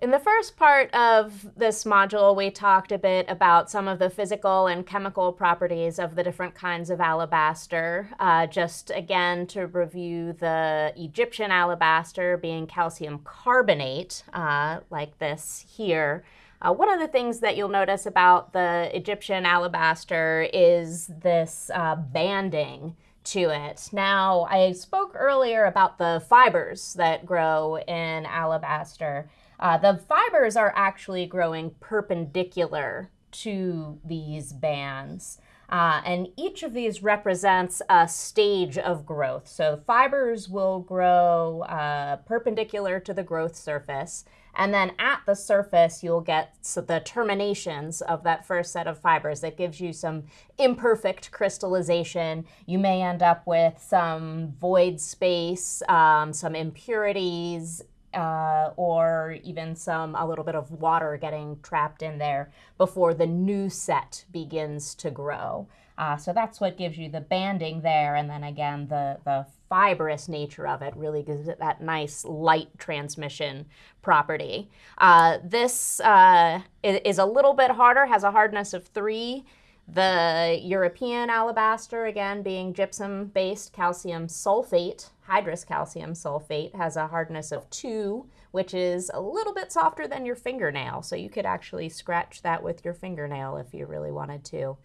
In the first part of this module, we talked a bit about some of the physical and chemical properties of the different kinds of alabaster. Uh, just again to review the Egyptian alabaster being calcium carbonate, uh, like this here. Uh, one of the things that you'll notice about the Egyptian alabaster is this uh, banding to it. Now, I spoke earlier about the fibers that grow in alabaster. Uh, the fibers are actually growing perpendicular to these bands. Uh, and each of these represents a stage of growth. So fibers will grow uh, perpendicular to the growth surface. And then at the surface, you'll get so the terminations of that first set of fibers that gives you some imperfect crystallization. You may end up with some void space, um, some impurities, uh, or even some a little bit of water getting trapped in there before the new set begins to grow. Uh, so that's what gives you the banding there, and then again the the fibrous nature of it really gives it that nice light transmission property. Uh, this uh, is a little bit harder, has a hardness of three. The European alabaster, again being gypsum-based calcium sulfate, hydrous calcium sulfate, has a hardness of two, which is a little bit softer than your fingernail. So you could actually scratch that with your fingernail if you really wanted to.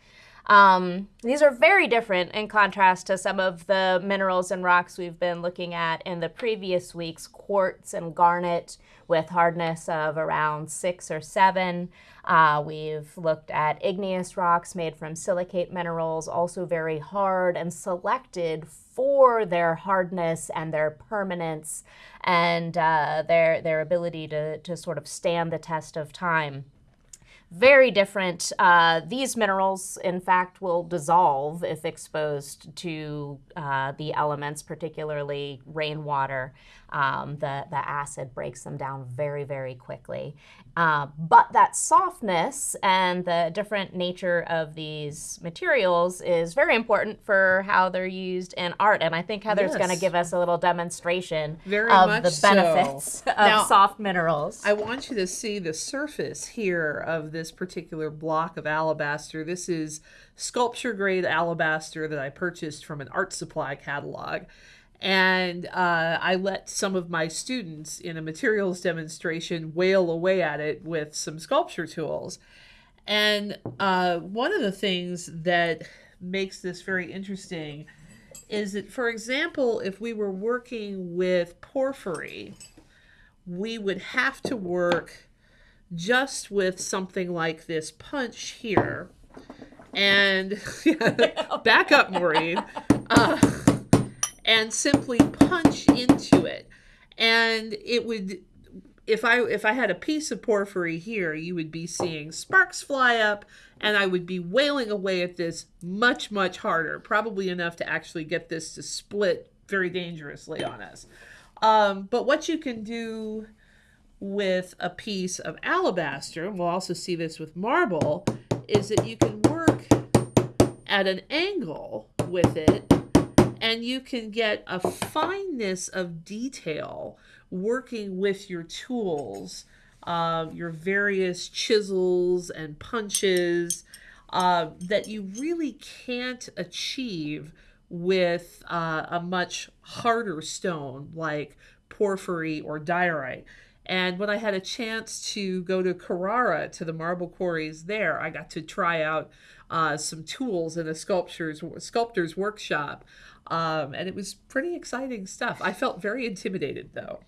Um, these are very different in contrast to some of the minerals and rocks we've been looking at in the previous weeks, quartz and garnet with hardness of around six or seven. Uh, we've looked at igneous rocks made from silicate minerals, also very hard and selected for their hardness and their permanence and uh, their, their ability to, to sort of stand the test of time very different. Uh, these minerals, in fact, will dissolve if exposed to uh, the elements, particularly rainwater. Um, the, the acid breaks them down very, very quickly. Uh, but that softness and the different nature of these materials is very important for how they're used in art. And I think Heather's yes. going to give us a little demonstration very of the benefits so. of now, soft minerals. I want you to see the surface here of this particular block of alabaster. This is sculpture grade alabaster that I purchased from an art supply catalog and uh, I let some of my students in a materials demonstration wail away at it with some sculpture tools. And uh, one of the things that makes this very interesting is that, for example, if we were working with porphyry, we would have to work just with something like this punch here. And back up, Maureen. Uh, and simply punch into it. And it would if I if I had a piece of porphyry here, you would be seeing sparks fly up and I would be wailing away at this much much harder, probably enough to actually get this to split very dangerously on us. Um, but what you can do with a piece of alabaster, and we'll also see this with marble, is that you can work at an angle with it and you can get a fineness of detail working with your tools, uh, your various chisels and punches uh, that you really can't achieve with uh, a much harder stone like porphyry or diorite. And when I had a chance to go to Carrara to the marble quarries there, I got to try out uh, some tools in a sculptor's sculptor's workshop um, and it was pretty exciting stuff. I felt very intimidated though.